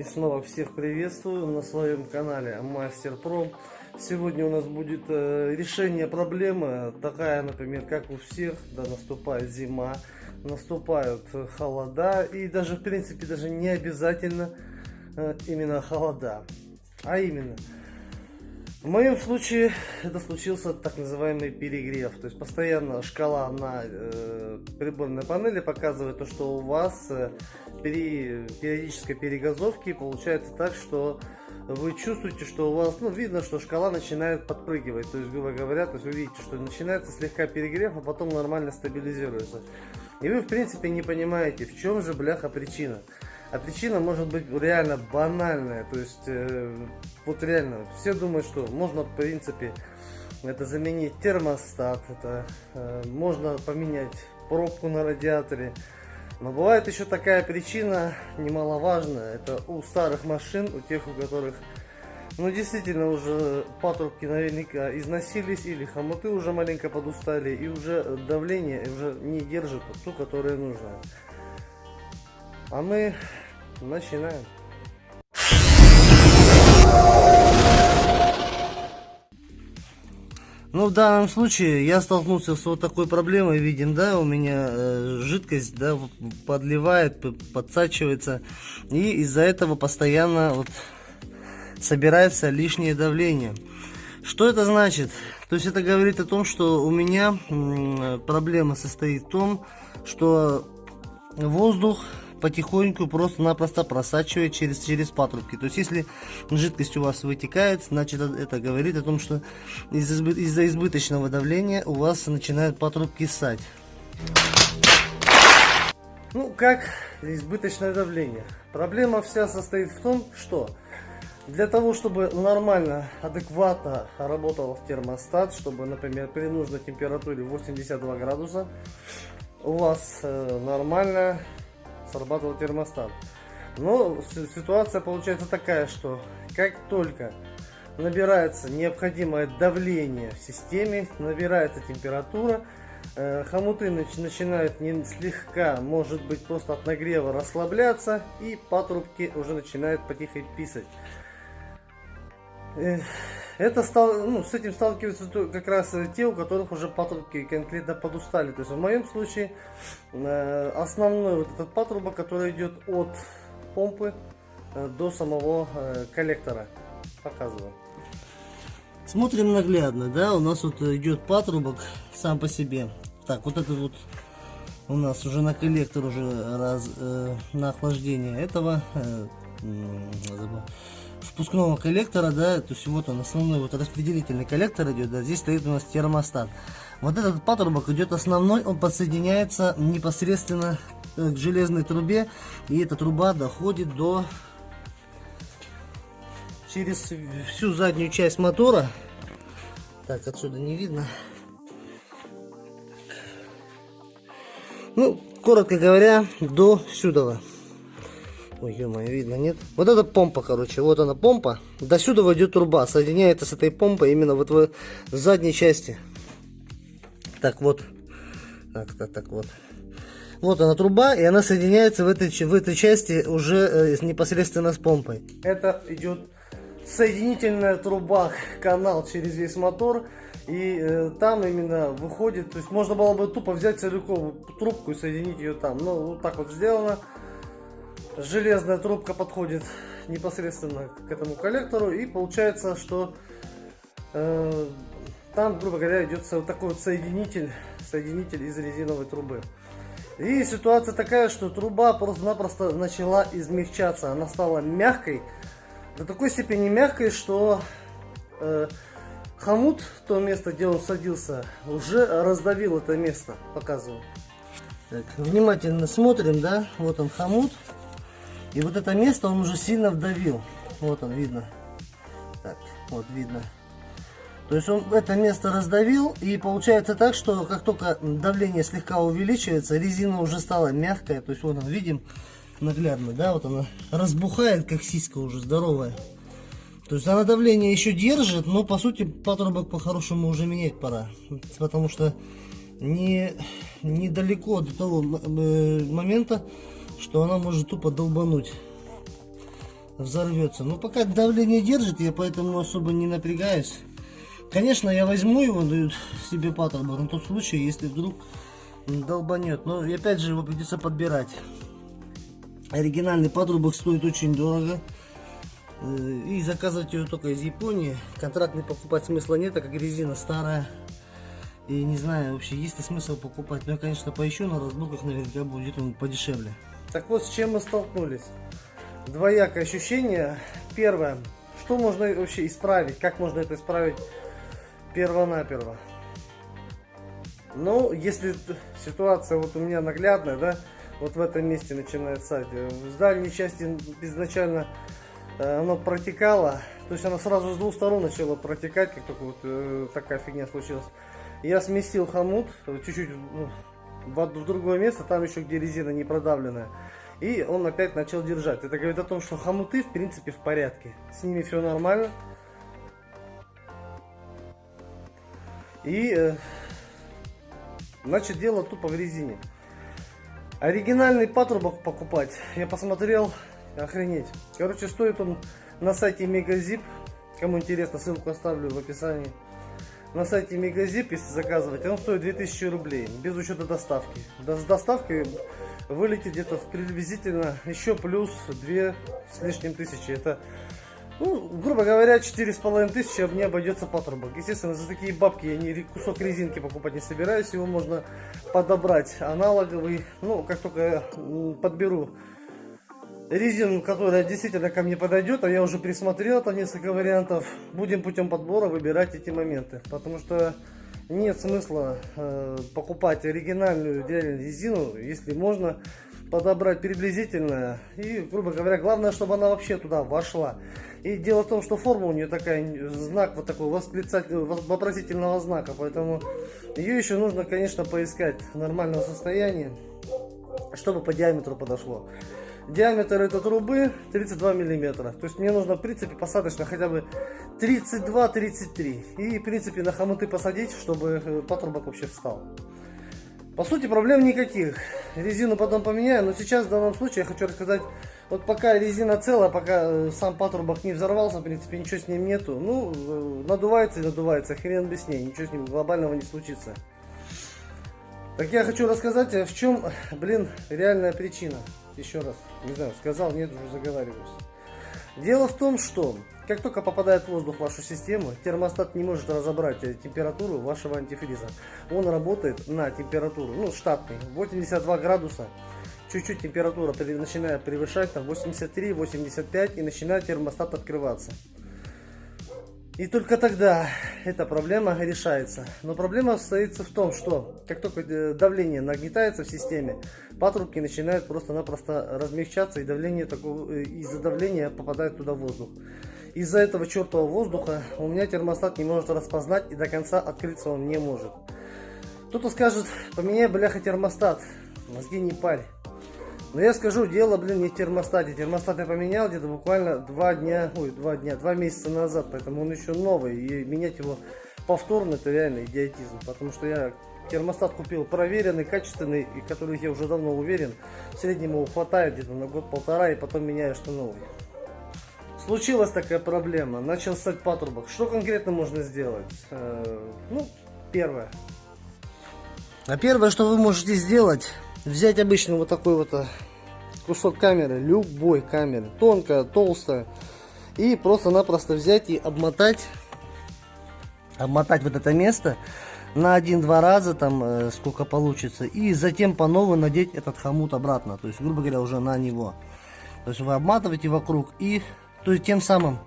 И снова всех приветствую на своем канале Мастер Про. Сегодня у нас будет э, решение проблемы, такая, например, как у всех, да, наступает зима, наступают холода, и даже, в принципе, даже не обязательно э, именно холода, а именно – в моем случае это случился так называемый перегрев. То есть постоянно шкала на э, приборной панели показывает то, что у вас э, при периодической перегазовке получается так, что вы чувствуете, что у вас, ну, видно, что шкала начинает подпрыгивать. То есть, грубо говоря, то есть вы видите, что начинается слегка перегрев, а потом нормально стабилизируется. И вы, в принципе, не понимаете, в чем же, бляха, причина. А причина может быть реально банальная. То есть, э, вот реально, все думают, что можно, в принципе, это заменить термостат, это э, можно поменять пробку на радиаторе. Но бывает еще такая причина немаловажная. Это у старых машин, у тех, у которых ну действительно уже патрубки наверняка износились или хомуты уже маленько подустали и уже давление уже не держит ту, которое нужно. А мы начинаем. Ну, в данном случае я столкнулся с вот такой проблемой, видим, да, у меня э, жидкость, да, подливает, подсачивается, и из-за этого постоянно вот собирается лишнее давление. Что это значит? То есть это говорит о том, что у меня проблема состоит в том, что воздух потихоньку просто-напросто просачивает через, через патрубки. То есть, если жидкость у вас вытекает, значит, это говорит о том, что из-за из избыточного давления у вас начинают патрубки ссать. Ну, как избыточное давление? Проблема вся состоит в том, что для того, чтобы нормально, адекватно работал термостат, чтобы, например, при нужной температуре 82 градуса, у вас э, нормально срабатывал термостат. Но ситуация получается такая, что как только набирается необходимое давление в системе, набирается температура, э, хомуты начинают не слегка, может быть просто от нагрева расслабляться и патрубки уже начинают потихо писать. Это стал, ну, с этим сталкиваются как раз те, у которых уже патрубки конкретно подустали. То есть в моем случае э, основной вот этот патрубок, который идет от помпы э, до самого э, коллектора. Показываю. Смотрим наглядно, да, у нас вот идет патрубок сам по себе. Так, вот этот вот у нас уже на коллектор уже раз, э, на охлаждение этого э, впускного коллектора, да, то есть вот он основной вот распределительный коллектор идет, да, здесь стоит у нас термостат. Вот этот патрубок идет основной, он подсоединяется непосредственно к железной трубе, и эта труба доходит до через всю заднюю часть мотора. Так, отсюда не видно. Ну, коротко говоря, до сюда. Ой, ё видно, нет? Вот это помпа, короче, вот она помпа. До сюда идет труба, соединяется с этой помпой именно вот в, в задней части. Так, вот. Так, так, так, вот. Вот она труба, и она соединяется в этой, в этой части уже э, непосредственно с помпой. Это идет соединительная труба, канал через весь мотор. И э, там именно выходит, то есть можно было бы тупо взять целиковую трубку и соединить ее там. Но вот так вот сделано железная трубка подходит непосредственно к этому коллектору и получается, что э, там, грубо говоря, идет вот такой вот соединитель, соединитель из резиновой трубы. И ситуация такая, что труба просто-напросто начала измягчаться, она стала мягкой, до такой степени мягкой, что э, хомут, то место, где он садился, уже раздавил это место, показываю. Так, внимательно смотрим, да, вот он хомут, и вот это место он уже сильно вдавил. Вот он, видно. Так, вот видно. То есть он это место раздавил, и получается так, что как только давление слегка увеличивается, резина уже стала мягкая. То есть вот он, видим наглядно, да, вот она разбухает, как сиська уже здоровая. То есть она давление еще держит, но по сути патрубок по-хорошему уже менять пора. Потому что не недалеко до того момента, что она может тупо долбануть. взорвется. Но пока давление держит, я поэтому особо не напрягаюсь. Конечно, я возьму его, дают себе патрубок, на тот случай, если вдруг долбанет. Но опять же его придется подбирать. Оригинальный патрубок стоит очень дорого. Э, и заказывать ее только из Японии. Контрактный покупать смысла нет, так как резина старая. И не знаю вообще, есть ли смысл покупать. Но я, конечно, поищу на разборках, наверняка будет он подешевле. Так вот, с чем мы столкнулись. Двоякое ощущение. Первое, что можно вообще исправить, как можно это исправить перво-наперво. Ну, если ситуация вот у меня наглядная, да, вот в этом месте начинает ссать. В дальней части изначально э, оно протекало, то есть оно сразу с двух сторон начало протекать, как только вот э, такая фигня случилась. Я сместил хомут чуть-чуть ну, в, в другое место, там еще где резина не продавленная. И он опять начал держать. Это говорит о том, что хомуты в принципе в порядке. С ними все нормально. И э, значит дело тупо в резине. Оригинальный патрубок покупать, я посмотрел, охренеть. Короче, стоит он на сайте Мегазип. Кому интересно, ссылку оставлю в описании. На сайте Мегазип, если заказывать, он стоит 2000 рублей, без учета доставки. С доставкой вылетит где-то приблизительно еще плюс 2 с лишним тысячи. Это ну, грубо говоря, четыре с половиной тысячи мне обойдется патрубок. Естественно, за такие бабки я не кусок резинки покупать не собираюсь. Его можно подобрать аналоговый. Ну, как только подберу резину, которая действительно ко мне подойдет, а я уже присмотрел там несколько вариантов, будем путем подбора выбирать эти моменты. Потому что нет смысла э, покупать оригинальную резину, если можно подобрать приблизительно. И, грубо говоря, главное, чтобы она вообще туда вошла. И дело в том, что форма у нее такая, знак вот такой вопросительного знака, поэтому ее еще нужно, конечно, поискать в нормальном состоянии, чтобы по диаметру подошло. Диаметр этой трубы 32 миллиметра. То есть мне нужно, в принципе, посадочно хотя бы 32-33. И, в принципе, на хомуты посадить, чтобы э, патрубок вообще встал. По сути, проблем никаких. Резину потом поменяю, но сейчас в данном случае я хочу рассказать, вот пока резина целая, пока э, сам патрубок не взорвался, в принципе, ничего с ним нету. Ну, э, надувается и надувается, хрен без ней, ничего с ним глобального не случится. Так я хочу рассказать, в чем, блин, реальная причина. Еще раз, не знаю, сказал, нет, уже заговариваюсь. Дело в том, что как только попадает воздух в вашу систему, термостат не может разобрать э, температуру вашего антифриза. Он работает на температуру, ну, штатный, 82 градуса. Чуть-чуть температура начинает превышать, там 83-85 и начинает термостат открываться. И только тогда эта проблема решается. Но проблема состоится в том, что как только э, давление нагнетается в системе, патрубки начинают просто-напросто размягчаться, и давление э, из-за давления попадает туда воздух. Из-за этого чертового воздуха у меня термостат не может распознать, и до конца открыться он не может. Кто-то скажет, поменяй, бляха, термостат. Мозги не парь. Но я скажу, дело, блин, не в термостате. Термостат я поменял где-то буквально два дня, ой, два дня, два месяца назад, поэтому он еще новый. И менять его повторно, это реально идиотизм. Потому что я термостат купил проверенный, качественный, и который я уже давно уверен, в среднем его хватает где-то на год-полтора, и потом меняю что новый. Случилась такая проблема, начал стать патрубок. Что конкретно можно сделать? Э, ну, первое. А первое, что вы можете сделать, взять обычно вот такой вот э, кусок камеры, любой камеры, тонкая, толстая, и просто-напросто взять и обмотать, обмотать вот это место на один-два раза, там э, сколько получится, и затем по новой надеть этот хомут обратно, то есть, грубо говоря, уже на него. То есть вы обматываете вокруг и, то есть тем самым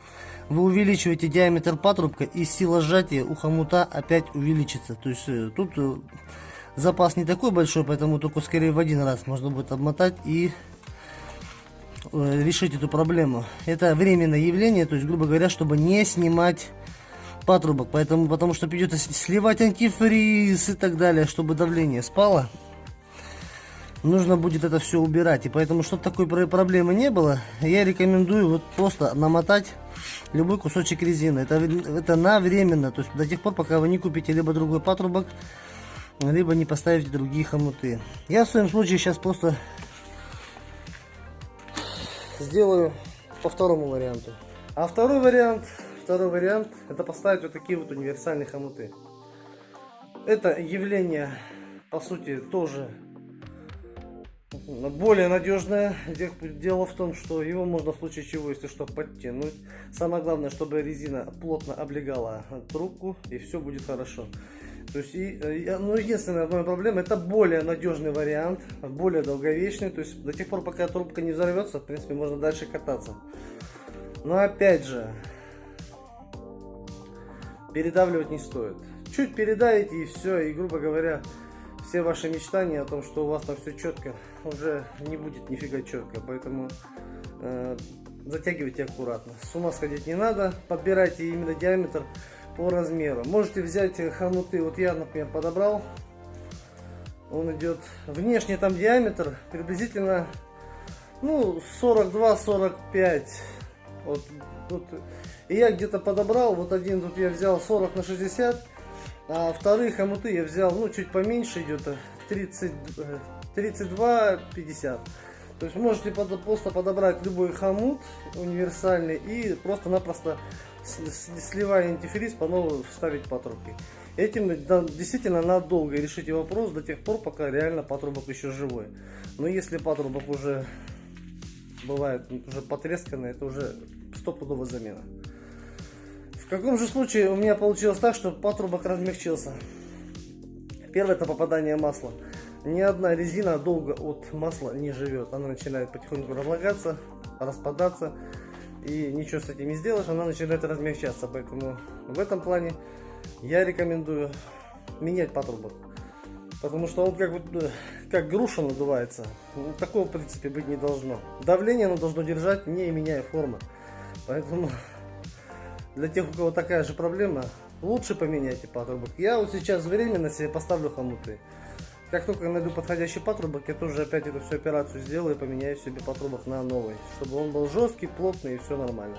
вы увеличиваете диаметр патрубка и сила сжатия у хомута опять увеличится. То есть э, тут запас не такой большой, поэтому только скорее в один раз можно будет обмотать и э, решить эту проблему. Это временное явление, то есть, грубо говоря, чтобы не снимать патрубок, поэтому, потому что придется сливать антифриз и так далее, чтобы давление спало. Нужно будет это все убирать, и поэтому, чтобы такой проблемы не было, я рекомендую вот просто намотать любой кусочек резины. Это, это на временно, то есть до тех пор, пока вы не купите либо другой патрубок, либо не поставить другие хомуты. Я в своем случае сейчас просто сделаю по второму варианту. А второй вариант, второй вариант, это поставить вот такие вот универсальные хомуты. Это явление, по сути, тоже более надежное. Дело в том, что его можно в случае чего, если что, подтянуть. Самое главное, чтобы резина плотно облегала трубку, и все будет хорошо. То есть, и, э, ну, единственная моя проблема, это более надежный вариант, более долговечный. То есть, до тех пор, пока трубка не взорвется, в принципе, можно дальше кататься. Но опять же, передавливать не стоит. Чуть передавите и все, и, грубо говоря, все ваши мечтания о том, что у вас там все четко, уже не будет нифига четко. Поэтому э, затягивайте аккуратно. С ума сходить не надо. Подбирайте именно диаметр по размеру. Можете взять хомуты. Вот я, например, подобрал. Он идет внешне там диаметр приблизительно ну 42-45 вот, вот. И я где-то подобрал, вот один тут я взял 40 на 60, а вторые хомуты я взял, ну, чуть поменьше идет, 30, 32, 50. То есть можете просто подобрать любой хомут универсальный и просто-напросто сливая антифриз по новому вставить патрубки. Этим действительно надолго решите вопрос до тех пор, пока реально патрубок еще живой. Но если патрубок уже бывает уже потресканный, это уже стопудовая замена. В каком же случае у меня получилось так, что патрубок размягчился? Первое это попадание масла. Ни одна резина долго от масла не живет. Она начинает потихоньку разлагаться, распадаться. И ничего с этим не сделаешь, она начинает размягчаться. Поэтому в этом плане я рекомендую менять патрубок. Потому что он как, вот, э, как груша надувается. Ну, такого в принципе быть не должно. Давление оно должно держать, не меняя формы. Поэтому для тех, у кого такая же проблема, лучше поменяйте патрубок. Я вот сейчас временно себе поставлю хомуты. Как только найду подходящий патрубок, я тоже опять эту всю операцию сделаю и поменяю себе патрубок на новый. Чтобы он был жесткий, плотный и все нормально.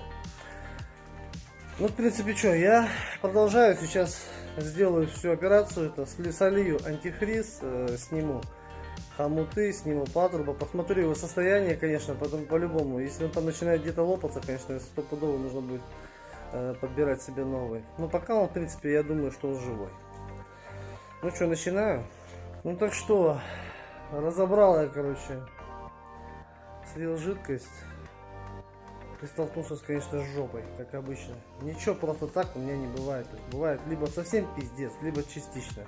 Ну, в принципе, что, я продолжаю сейчас, сделаю всю операцию, это солью антифриз, э, сниму хомуты, сниму патрубы, посмотрю его состояние, конечно, потом по-любому. Если он там начинает где-то лопаться, конечно, стопудово нужно будет э, подбирать себе новый. Но пока он, в принципе, я думаю, что он живой. Ну что, начинаю? Ну так что, разобрал я, короче, слил жидкость и столкнулся, конечно, с жопой, как обычно. Ничего просто так у меня не бывает. Бывает либо совсем пиздец, либо частично.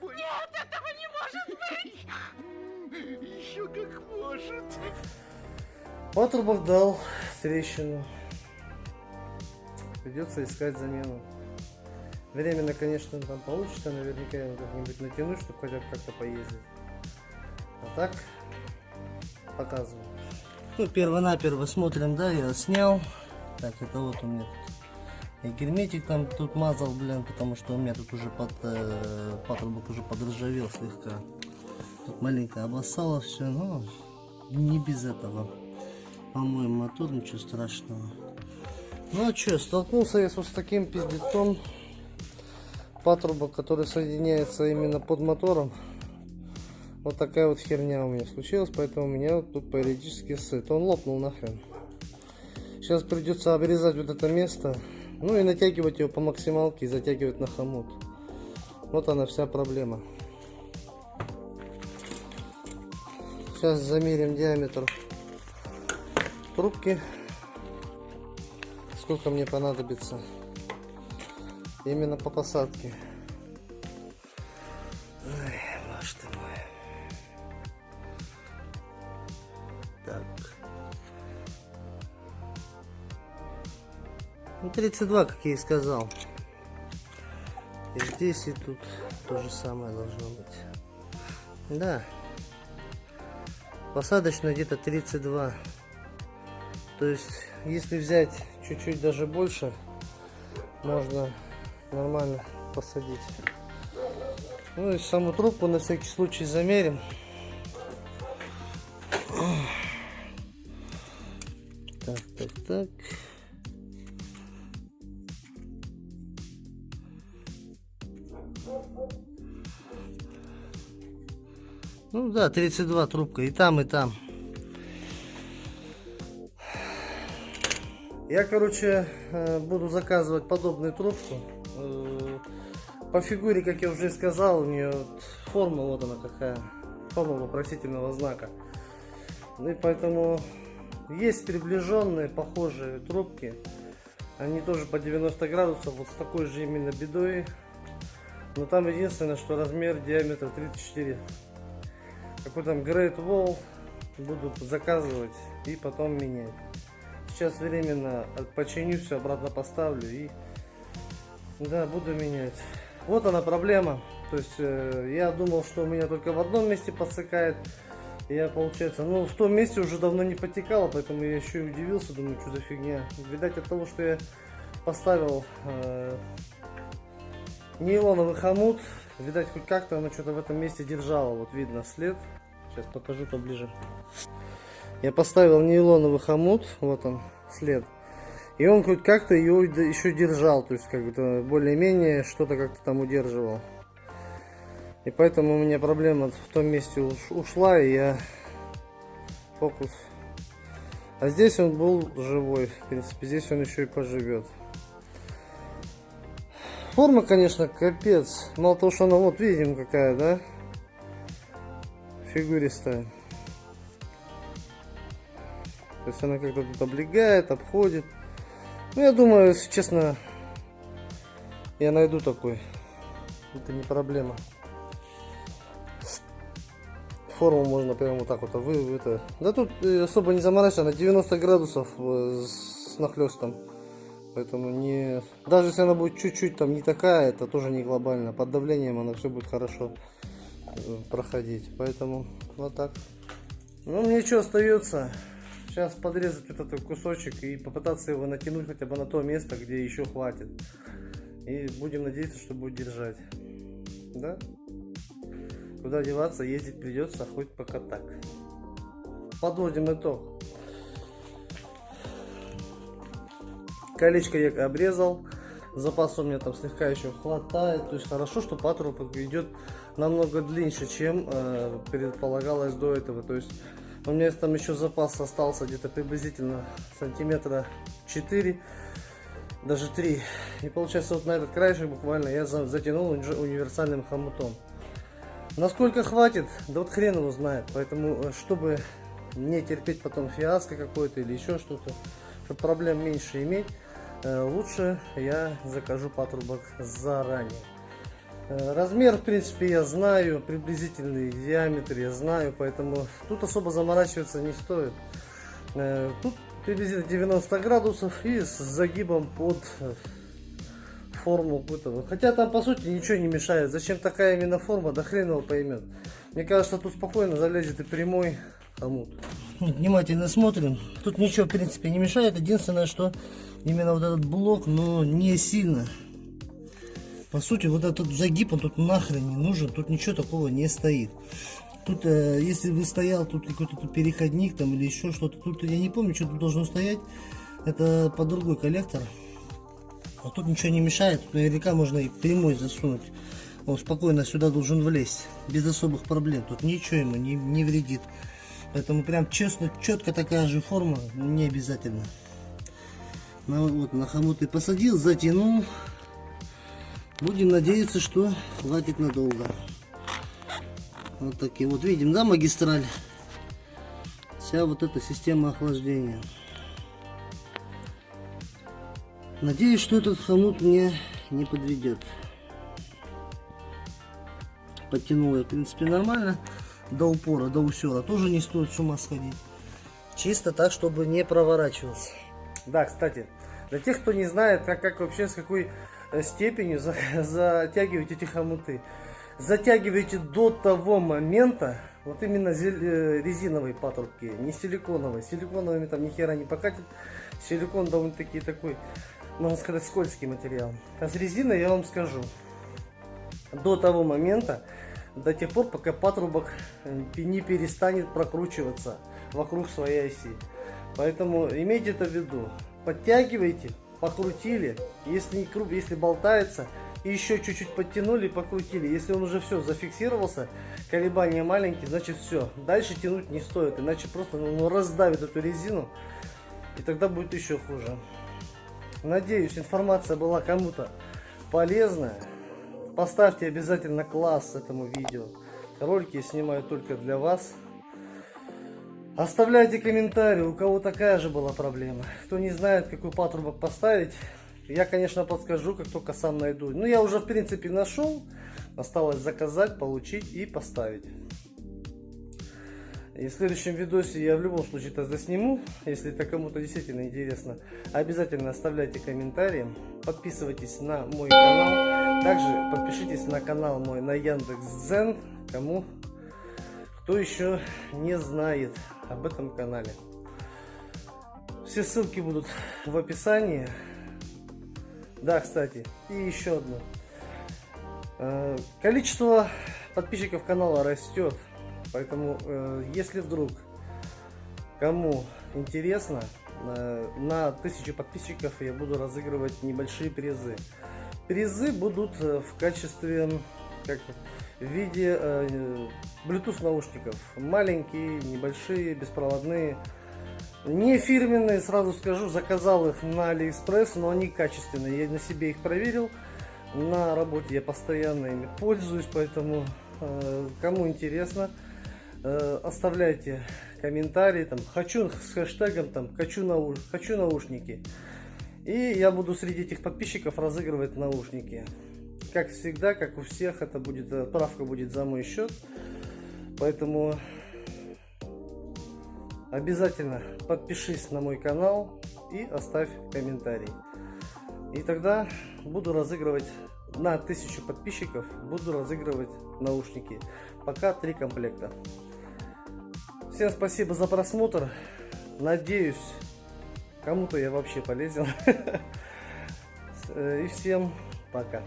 Нет, этого не может быть! Еще как может! Патрубок дал трещину. Придется искать замену. Временно, конечно, там получится, наверняка его как-нибудь натянуть, чтобы хотя бы как-то поездить. А так, показываю. Ну, перво-наперво смотрим, да, я снял. Так, это вот у меня тут. И герметик там тут мазал, блин, потому что у меня тут уже под э, патрубок уже подржавел слегка. Тут маленько обоссало все, но не без этого. По-моему, мотор, ничего страшного. Ну а что, столкнулся я с таким пиздецом. Патрубок, который соединяется именно под мотором. Вот такая вот херня у меня случилась, поэтому у меня вот тут периодически сыт. Он лопнул нахрен. Сейчас придется обрезать вот это место. Ну и натягивать его по максималке и затягивать на хомут. Вот она вся проблема. Сейчас замерим диаметр трубки. Сколько мне понадобится. Именно по посадке. Ну, 32, как я и сказал. И здесь, и тут то же самое должно быть. Да. Посадочно где-то 32. То есть, если взять чуть-чуть даже больше, можно нормально посадить. Ну и саму трубку на всякий случай замерим. Так, так, так. Ну да, 32 трубка. И там, и там. Я, короче, э, буду заказывать подобную трубку. По фигуре, как я уже сказал, у нее форма, вот она какая. Форма вопросительного знака. Ну и поэтому есть приближенные, похожие трубки. Они тоже по 90 градусов, вот с такой же именно бедой. Но там единственное, что размер диаметр 34. Какой там Great Wall буду заказывать и потом менять. Сейчас временно починю все, обратно поставлю и да, буду менять. Вот она проблема. То есть э, я думал, что у меня только в одном месте подсыкает. Я, получается, ну, в том месте уже давно не потекало, поэтому я еще и удивился, думаю, что за фигня. Видать, от того, что я поставил э, нейлоновый хомут, видать, хоть как-то оно что-то в этом месте держало. Вот видно след. Сейчас покажу поближе. Я поставил нейлоновый хомут, вот он, след. И он хоть как-то ее еще держал, то есть как-то более-менее что-то как-то там удерживал. И поэтому у меня проблема в том месте уш- ушла, и я фокус. А здесь он был живой, в принципе, здесь он еще и поживет. Форма, конечно, капец. Мало того, что она вот видим какая, да? Фигуристая. То есть она как-то тут облегает, обходит. Ну, я думаю, если честно, я найду такой. Это не проблема. Форму можно прямо вот так вот вы, это. Да тут э, особо не заморачиваться, на 90 градусов э, с нахлестом. Поэтому не. Даже если она будет чуть-чуть там не такая, это тоже не глобально. Под давлением она все будет хорошо э, проходить. Поэтому вот так. Ну, мне что остается? Сейчас подрезать этот кусочек и попытаться его натянуть хотя бы на то место, где еще хватит. И будем надеяться, что будет держать. Да? Куда деваться, ездить придется, хоть пока так. Подводим итог. Колечко я обрезал. Запас у меня там слегка еще хватает. То есть хорошо, что патрубок идет намного длиннее, чем э, предполагалось до этого. То есть у меня там еще запас остался где-то приблизительно сантиметра 4, даже 3. И получается вот на этот краешек буквально я затянул универсальным хомутом. Насколько хватит, да вот хрен его знает. Поэтому, э, чтобы не терпеть потом фиаско какое-то или еще что-то, чтобы проблем меньше иметь, э, лучше я закажу патрубок заранее. Э, размер, в принципе, я знаю, приблизительный диаметр я знаю, поэтому тут особо заморачиваться не стоит. Тут приблизительно 90 градусов и с загибом под форму этого. Хотя там по сути ничего не мешает. Зачем такая именно форма, да хрен его поймет. Мне кажется, тут спокойно залезет и прямой хомут. Внимательно смотрим. Тут ничего в принципе не мешает. Единственное, что именно вот этот блок, но не сильно. По сути, вот этот загиб, он тут нахрен не нужен. Тут ничего такого не стоит. Тут, э, если бы стоял тут какой-то переходник там или еще что-то, тут я не помню, что тут должно стоять. Это по другой коллектор. А тут ничего не мешает, тут наверняка можно и прямой засунуть. Он спокойно сюда должен влезть, без особых проблем. Тут ничего ему не, не вредит. Поэтому прям честно, четко такая же форма, не обязательно. Ну, вот на хомут и посадил, затянул. Будем надеяться, что хватит надолго. Вот такие вот видим, да, магистраль. Вся вот эта система охлаждения. Надеюсь, что этот хомут мне не подведет. Подтянул я, в принципе, нормально. До упора, до усера. Тоже не стоит с ума сходить. Чисто так, чтобы не проворачивался. Да, кстати, для тех, кто не знает, как, как вообще, с какой степенью за, затягивать эти хомуты. Затягивайте до того момента, вот именно э, резиновые патрубки, не силиконовые. Силиконовыми там ни хера не покатит. Силикон довольно-таки такой можно сказать, скользкий материал. А с резиной я вам скажу, до того момента, до тех пор, пока патрубок э, не перестанет прокручиваться вокруг своей оси. Поэтому имейте это в виду. Подтягивайте, покрутили. Если не круг, если болтается, еще чуть-чуть подтянули, покрутили. Если он уже все зафиксировался, колебания маленькие, значит все. Дальше тянуть не стоит, иначе просто ну, раздавит эту резину И тогда будет еще хуже. Надеюсь, информация была кому-то полезная. Поставьте обязательно класс этому видео. Ролики я снимаю только для вас. Оставляйте комментарии, у кого такая же была проблема. Кто не знает, какой патрубок поставить, я, конечно, подскажу, как только сам найду. Ну, я уже, в принципе, нашел. Осталось заказать, получить и поставить. И в следующем видосе я в любом случае это засниму, если это кому-то действительно интересно. Обязательно оставляйте комментарии, подписывайтесь на мой канал. Также подпишитесь на канал мой на Яндекс.Дзен, кому кто еще не знает об этом канале. Все ссылки будут в описании. Да, кстати, и еще одно. Э, Количество подписчиков канала растет, поэтому э, если вдруг кому интересно, э, на тысячу подписчиков я буду разыгрывать небольшие призы. Призы будут в качестве, как в виде э, Bluetooth наушников. Маленькие, небольшие, беспроводные. Не фирменные, сразу скажу, заказал их на Алиэкспресс, но они качественные. Я на себе их проверил. На работе я постоянно ими пользуюсь, поэтому э, кому интересно, э, оставляйте комментарии, там, хочу с хэштегом, там, хочу, нау хочу наушники. И я буду среди этих подписчиков разыгрывать наушники. Как всегда, как у всех, это будет, отправка будет за мой счет. Поэтому обязательно подпишись на мой канал и оставь комментарий. И тогда буду разыгрывать на тысячу подписчиков, буду разыгрывать наушники. Пока три комплекта. Всем спасибо за просмотр. Надеюсь, кому-то я вообще полезен. И всем пока.